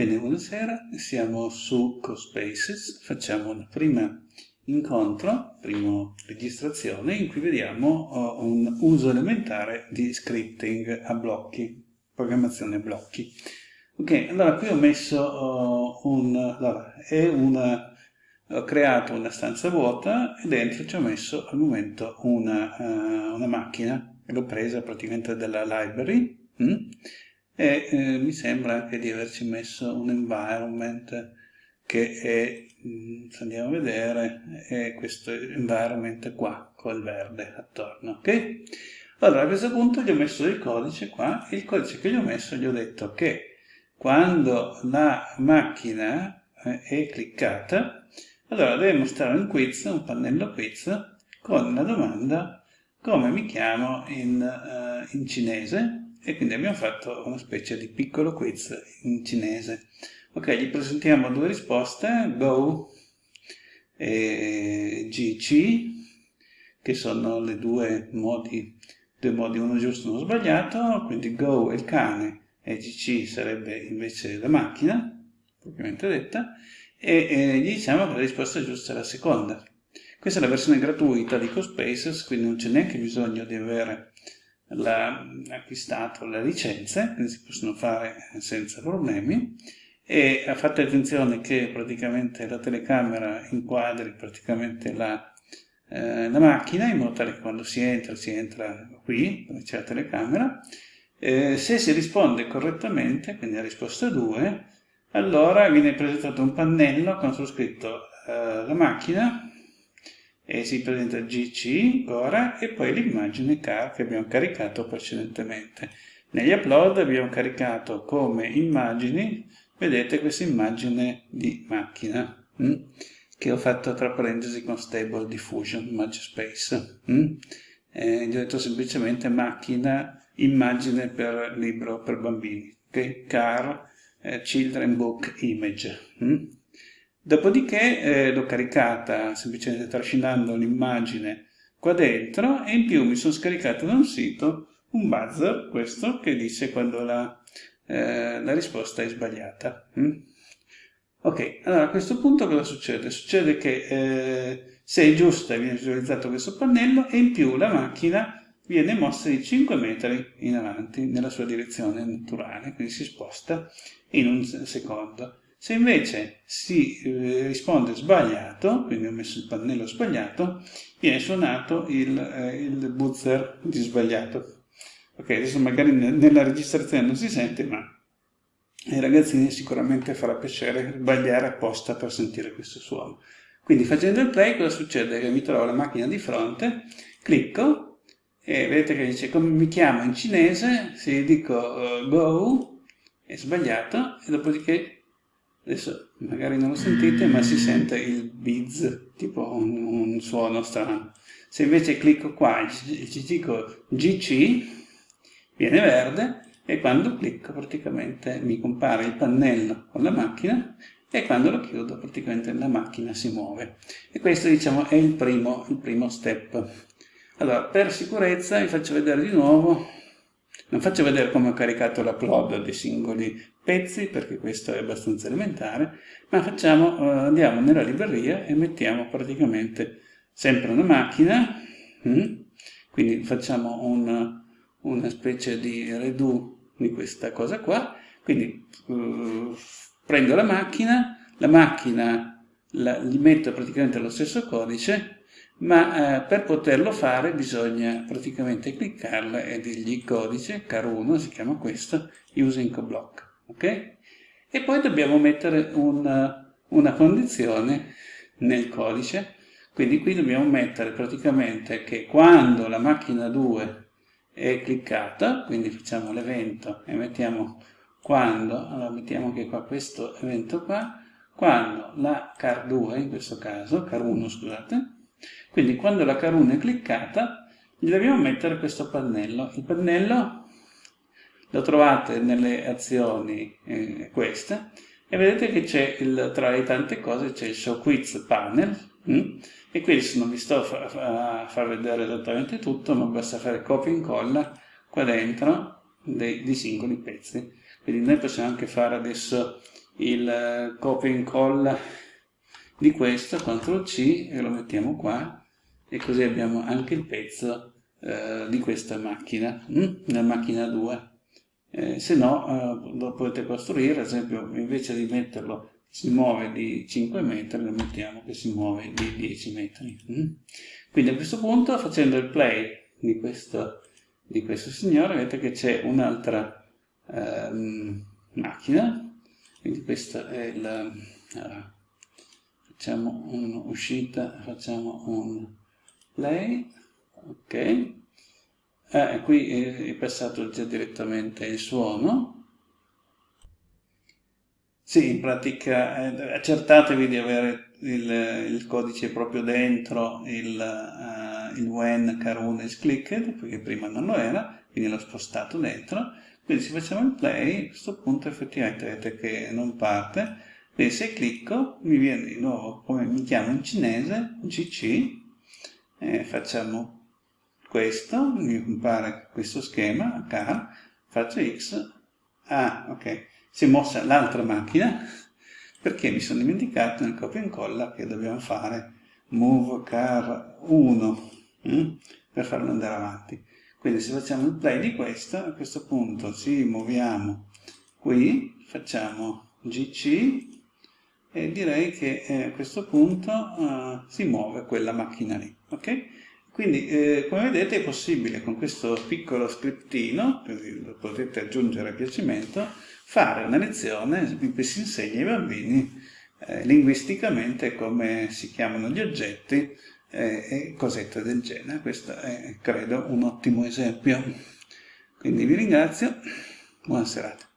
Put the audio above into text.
Bene, buonasera, siamo su CoSpaces, facciamo una prima incontro, prima registrazione, in cui vediamo uh, un uso elementare di scripting a blocchi, programmazione a blocchi. Ok, allora qui ho messo uh, un... Allora, è una, ho creato una stanza vuota e dentro ci ho messo al momento una, uh, una macchina, l'ho presa praticamente dalla library, hm? E eh, mi sembra anche di averci messo un environment che è, mm, se andiamo a vedere, è questo environment qua, col verde attorno, ok? Allora a questo punto gli ho messo il codice qua, il codice che gli ho messo gli ho detto che quando la macchina eh, è cliccata, allora deve mostrare un quiz, un pannello quiz, con la domanda come mi chiamo in, uh, in cinese, e quindi abbiamo fatto una specie di piccolo quiz in cinese. Ok, gli presentiamo due risposte, Go e GC, che sono le due modi, due modi, uno giusto e uno sbagliato, quindi Go è il cane e GC sarebbe invece la macchina, propriamente detta, e, e gli diciamo che la risposta giusta è la seconda. Questa è la versione gratuita di CoSpaces, quindi non c'è neanche bisogno di avere la, acquistato le licenze, quindi si possono fare senza problemi, e fate attenzione che praticamente la telecamera inquadri praticamente la, eh, la macchina, in modo tale che quando si entra, si entra qui, dove c'è la telecamera, eh, se si risponde correttamente, quindi la risposta 2, allora viene presentato un pannello con su scritto eh, la macchina, e si presenta GC ora e poi l'immagine car che abbiamo caricato precedentemente. Negli upload abbiamo caricato come immagini, vedete questa immagine di macchina, hm? che ho fatto tra parentesi con Stable Diffusion, Image Space. Hm? Eh, gli ho detto semplicemente macchina, immagine per libro per bambini, okay? car, eh, children book image. Hm? Dopodiché eh, l'ho caricata semplicemente trascinando l'immagine qua dentro e in più mi sono scaricato da un sito un buzzer, questo, che dice quando la, eh, la risposta è sbagliata. Mm? Ok, allora a questo punto cosa succede? Succede che eh, se è giusta viene visualizzato questo pannello e in più la macchina viene mossa di 5 metri in avanti nella sua direzione naturale, quindi si sposta in un secondo. Se invece si eh, risponde sbagliato, quindi ho messo il pannello sbagliato, viene suonato il, eh, il buzzer di sbagliato. Ok, adesso magari nella registrazione non si sente, ma ai ragazzini sicuramente farà piacere sbagliare apposta per sentire questo suono. Quindi facendo il play cosa succede? Mi trovo la macchina di fronte, clicco e vedete che dice come mi chiamo in cinese, se dico uh, go è sbagliato e dopodiché adesso magari non lo sentite ma si sente il bizz tipo un, un suono strano. Se invece clicco qua ci dico GC viene verde e quando clicco praticamente mi compare il pannello con la macchina e quando lo chiudo praticamente la macchina si muove. E questo diciamo è il primo, il primo step. Allora per sicurezza vi faccio vedere di nuovo non faccio vedere come ho caricato l'upload dei singoli pezzi, perché questo è abbastanza elementare, ma facciamo, uh, andiamo nella libreria e mettiamo praticamente sempre una macchina, hm? quindi facciamo un, una specie di redo di questa cosa qua, quindi uh, prendo la macchina, la macchina la, gli metto praticamente lo stesso codice, ma eh, per poterlo fare bisogna praticamente cliccarla e dirgli codice, car1 si chiama questo, using block, ok? E poi dobbiamo mettere una, una condizione nel codice, quindi qui dobbiamo mettere praticamente che quando la macchina 2 è cliccata, quindi facciamo l'evento e mettiamo quando, allora mettiamo che qua questo evento qua, quando la car 2 in questo caso, car 1 scusate, quindi quando la caruna è cliccata gli dobbiamo mettere questo pannello. Il pannello lo trovate nelle azioni eh, queste e vedete che c'è tra le tante cose c'è il show quiz panel hm? e qui non vi sto a far vedere esattamente tutto ma basta fare copia e incolla qua dentro dei, dei singoli pezzi quindi noi possiamo anche fare adesso il copia e incolla di questo, CTRL C e lo mettiamo qua e così abbiamo anche il pezzo eh, di questa macchina, hm? la macchina 2. Eh, se no eh, lo potete costruire, ad esempio invece di metterlo si muove di 5 metri, lo mettiamo che si muove di 10 metri. Hm? Quindi a questo punto facendo il play di questo, di questo signore vedete che c'è un'altra ehm, macchina, quindi questa è la... Facciamo un'uscita, facciamo un play, ok, eh, qui è passato già direttamente il suono, sì, in pratica eh, accertatevi di avere il, il, codice proprio dentro il, uh, il when carun is clicked, perché prima non lo era, quindi l'ho spostato dentro. Quindi se facciamo il play, a questo punto effettivamente vedete che non parte. Quindi se clicco mi viene di nuovo, come mi chiamo in cinese, GC, eh, facciamo questo, mi compare questo schema, car, faccio X, ah ok, si è mossa l'altra macchina perché mi sono dimenticato nel copia e incolla che dobbiamo fare move car 1 hm? per farlo andare avanti. Quindi se facciamo il play di questo, a questo punto ci muoviamo qui, facciamo GC e direi che eh, a questo punto uh, si muove quella macchina lì. ok? Quindi, eh, come vedete, è possibile con questo piccolo scriptino, lo potete aggiungere a piacimento, fare una lezione in cui si insegna ai bambini eh, linguisticamente come si chiamano gli oggetti eh, e cosette del genere. Questo è, credo, un ottimo esempio. Quindi vi ringrazio, buona serata.